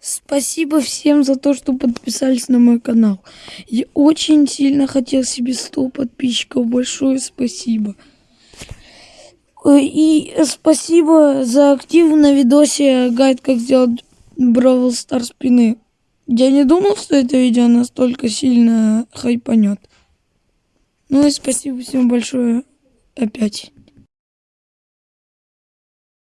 Спасибо всем за то, что подписались на мой канал. Я очень сильно хотел себе 100 подписчиков. Большое спасибо. Э, и спасибо за актив на видосе гайд, как сделать Бравл Стар спины. Я не думал, что это видео настолько сильно хайпанет. Ну и спасибо всем большое опять.